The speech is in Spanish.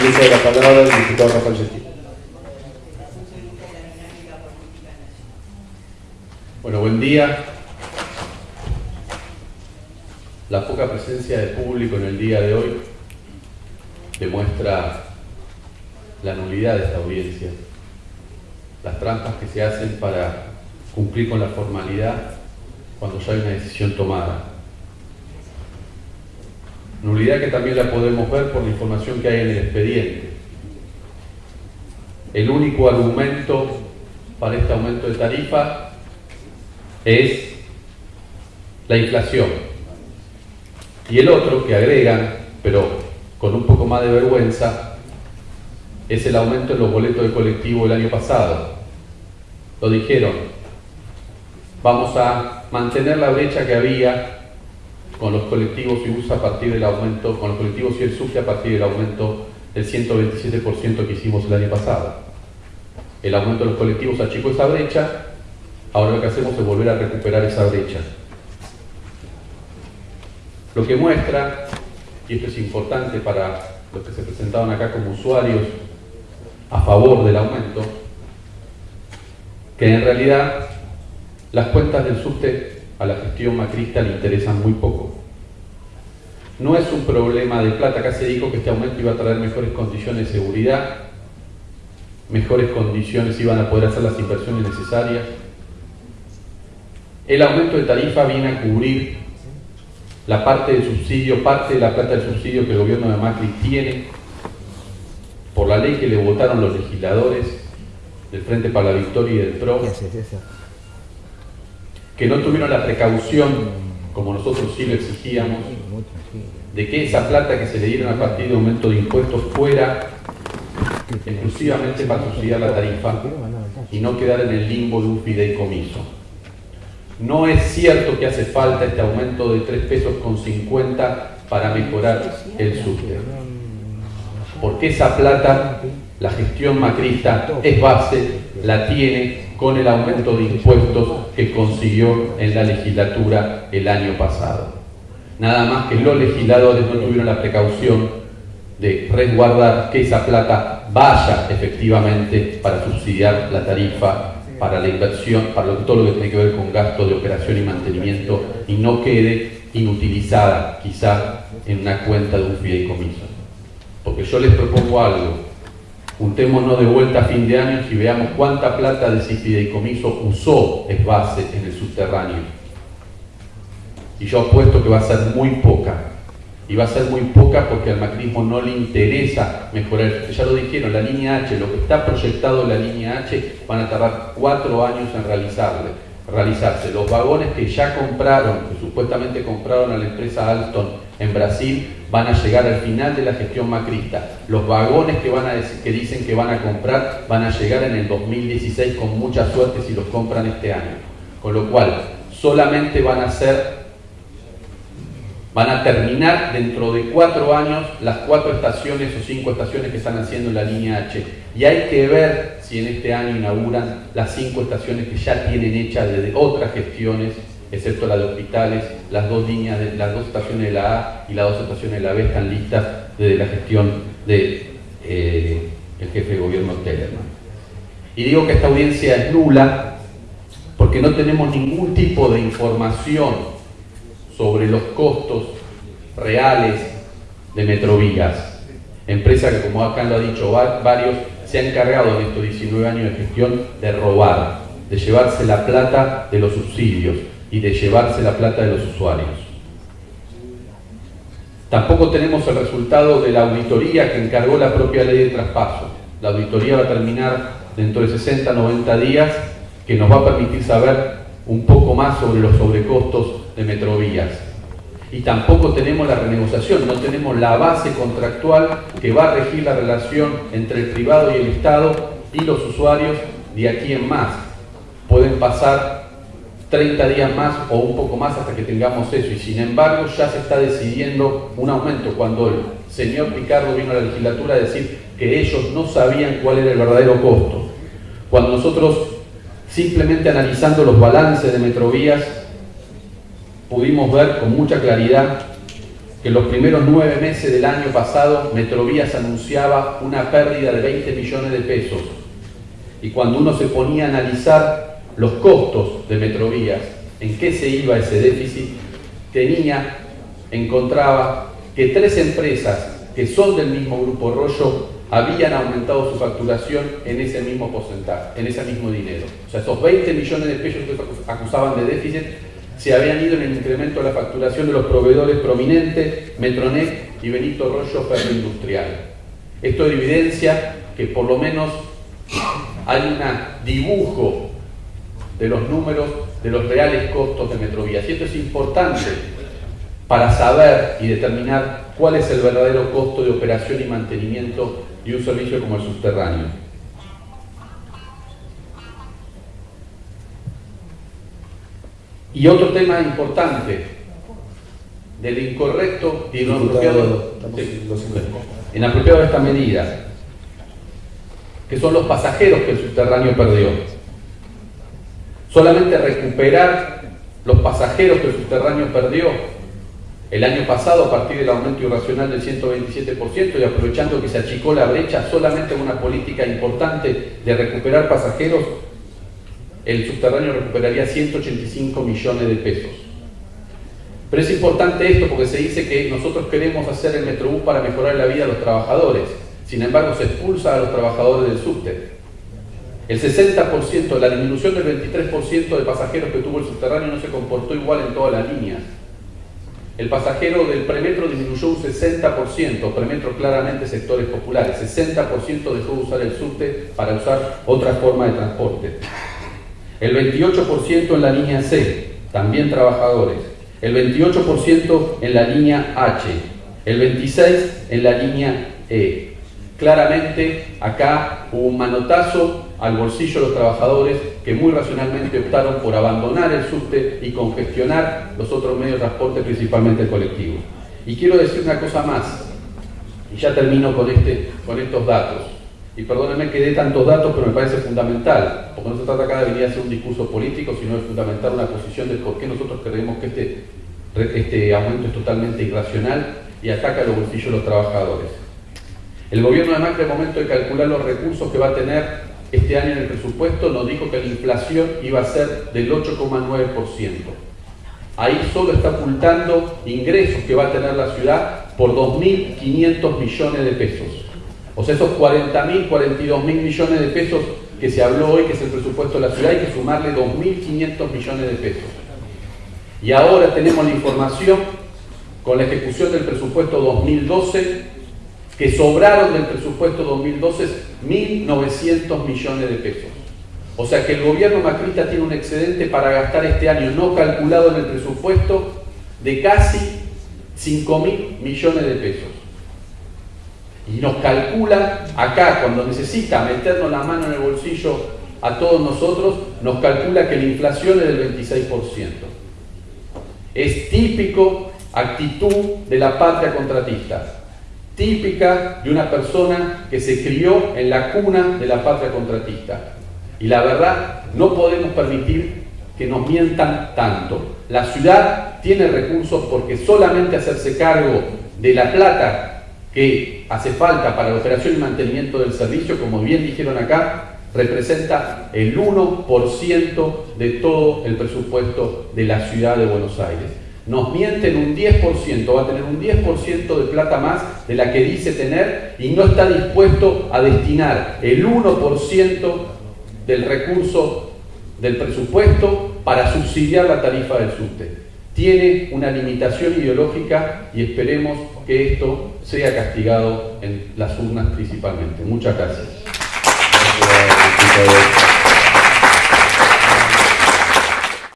de la palabra el diputado Rafael. Bueno, buen día. La poca presencia de público en el día de hoy demuestra la nulidad de esta audiencia, las trampas que se hacen para cumplir con la formalidad cuando ya hay una decisión tomada. Nulidad que también la podemos ver por la información que hay en el expediente. El único argumento para este aumento de tarifa es la inflación. Y el otro que agregan, pero con un poco más de vergüenza, es el aumento en los boletos de colectivo el año pasado. Lo dijeron, vamos a mantener la brecha que había con los colectivos y a partir del aumento, con los colectivos y el SUFE a partir del aumento del 127% que hicimos el año pasado. El aumento de los colectivos achicó esa brecha, ahora lo que hacemos es volver a recuperar esa brecha. Lo que muestra, y esto es importante para los que se presentaban acá como usuarios a favor del aumento, que en realidad las cuentas del subte a la gestión macrista le interesan muy poco. No es un problema de plata, acá se dijo que este aumento iba a traer mejores condiciones de seguridad, mejores condiciones iban a poder hacer las inversiones necesarias. El aumento de tarifa viene a cubrir la parte del subsidio, parte de la plata del subsidio que el gobierno de Macri tiene por la ley que le votaron los legisladores del Frente para la Victoria y del PRO que no tuvieron la precaución, como nosotros sí lo exigíamos, de que esa plata que se le dieron a partir de aumento de impuestos fuera exclusivamente para subsidiar la tarifa y no quedar en el limbo de un fideicomiso. No es cierto que hace falta este aumento de 3 pesos con 50 para mejorar el subte. Porque esa plata, la gestión macrista es base, la tiene con el aumento de impuestos que consiguió en la legislatura el año pasado. Nada más que los legisladores no tuvieron la precaución de resguardar que esa plata vaya efectivamente para subsidiar la tarifa, para la inversión, para todo lo que tiene que ver con gasto de operación y mantenimiento y no quede inutilizada quizá en una cuenta de un fideicomiso. Porque yo les propongo algo, juntémonos de vuelta a fin de año y veamos cuánta plata de ese fideicomiso usó base en el subterráneo. Y yo apuesto que va a ser muy poca. Y va a ser muy poca porque al macrismo no le interesa mejorar. Ya lo dijeron, la línea H, lo que está proyectado en la línea H, van a tardar cuatro años en realizarle, realizarse. Los vagones que ya compraron, que supuestamente compraron a la empresa Alstom en Brasil van a llegar al final de la gestión macrista. Los vagones que, van a que dicen que van a comprar van a llegar en el 2016 con mucha suerte si los compran este año. Con lo cual, solamente van a ser, van a terminar dentro de cuatro años las cuatro estaciones o cinco estaciones que están haciendo en la línea H. Y hay que ver si en este año inauguran las cinco estaciones que ya tienen hechas desde otras gestiones excepto la de hospitales, las dos líneas, las dos estaciones de la A y las dos estaciones de la B están listas desde la gestión del de, eh, jefe de gobierno Tellerman. Y digo que esta audiencia es nula porque no tenemos ningún tipo de información sobre los costos reales de Metrovías, empresa que como acá lo ha dicho varios, se ha encargado en estos 19 años de gestión de robar, de llevarse la plata de los subsidios, y de llevarse la plata de los usuarios. Tampoco tenemos el resultado de la auditoría que encargó la propia ley de traspaso. La auditoría va a terminar dentro de 60, 90 días, que nos va a permitir saber un poco más sobre los sobrecostos de Metrovías. Y tampoco tenemos la renegociación, no tenemos la base contractual que va a regir la relación entre el privado y el Estado y los usuarios de aquí en más. Pueden pasar 30 días más o un poco más hasta que tengamos eso. Y sin embargo ya se está decidiendo un aumento. Cuando el señor Picardo vino a la legislatura a decir que ellos no sabían cuál era el verdadero costo. Cuando nosotros simplemente analizando los balances de Metrovías pudimos ver con mucha claridad que en los primeros nueve meses del año pasado Metrovías anunciaba una pérdida de 20 millones de pesos. Y cuando uno se ponía a analizar los costos de Metrovías, en qué se iba ese déficit, tenía, encontraba que tres empresas que son del mismo grupo Rollo habían aumentado su facturación en ese mismo porcentaje, en ese mismo dinero. O sea, esos 20 millones de pesos que acusaban de déficit se habían ido en el incremento de la facturación de los proveedores prominentes, Metronet y Benito Rollo Ferroindustrial. Esto evidencia que por lo menos hay un dibujo de los números de los reales costos de Metrovías. Y esto es importante para saber y determinar cuál es el verdadero costo de operación y mantenimiento de un servicio como el subterráneo. Y otro tema importante, del incorrecto y inapropiado, inapropiado de esta medida, que son los pasajeros que el subterráneo perdió. Solamente recuperar los pasajeros que el subterráneo perdió el año pasado a partir del aumento irracional del 127% y aprovechando que se achicó la brecha solamente una política importante de recuperar pasajeros, el subterráneo recuperaría 185 millones de pesos. Pero es importante esto porque se dice que nosotros queremos hacer el Metrobús para mejorar la vida de los trabajadores. Sin embargo, se expulsa a los trabajadores del subte. El 60%, de la disminución del 23% de pasajeros que tuvo el subterráneo no se comportó igual en todas las líneas. El pasajero del premetro disminuyó un 60%, premetro claramente sectores populares, 60% dejó de usar el subte para usar otra forma de transporte. El 28% en la línea C, también trabajadores. El 28% en la línea H. El 26% en la línea E. Claramente acá hubo un manotazo al bolsillo de los trabajadores que muy racionalmente optaron por abandonar el subte y congestionar los otros medios de transporte, principalmente el colectivo. Y quiero decir una cosa más, y ya termino con, este, con estos datos. Y perdónenme que dé tantos datos, pero me parece fundamental, porque no se trata acá de venir a hacer un discurso político, sino de fundamentar una posición de por qué nosotros creemos que este, este aumento es totalmente irracional y ataca los bolsillos de los trabajadores. El gobierno de Macri, al momento de calcular los recursos que va a tener este año en el presupuesto nos dijo que la inflación iba a ser del 8,9%. Ahí solo está ocultando ingresos que va a tener la ciudad por 2.500 millones de pesos. O sea, esos 40.000, 42.000 millones de pesos que se habló hoy, que es el presupuesto de la ciudad, hay que sumarle 2.500 millones de pesos. Y ahora tenemos la información con la ejecución del presupuesto 2012 que sobraron del presupuesto 2012 1.900 millones de pesos. O sea que el gobierno macrista tiene un excedente para gastar este año no calculado en el presupuesto de casi 5.000 millones de pesos. Y nos calcula acá, cuando necesita meternos la mano en el bolsillo a todos nosotros, nos calcula que la inflación es del 26%. Es típico actitud de la patria contratista típica de una persona que se crió en la cuna de la patria contratista. Y la verdad, no podemos permitir que nos mientan tanto. La ciudad tiene recursos porque solamente hacerse cargo de la plata que hace falta para la operación y mantenimiento del servicio, como bien dijeron acá, representa el 1% de todo el presupuesto de la ciudad de Buenos Aires nos mienten un 10%, va a tener un 10% de plata más de la que dice tener y no está dispuesto a destinar el 1% del recurso del presupuesto para subsidiar la tarifa del subte. Tiene una limitación ideológica y esperemos que esto sea castigado en las urnas principalmente. Muchas gracias.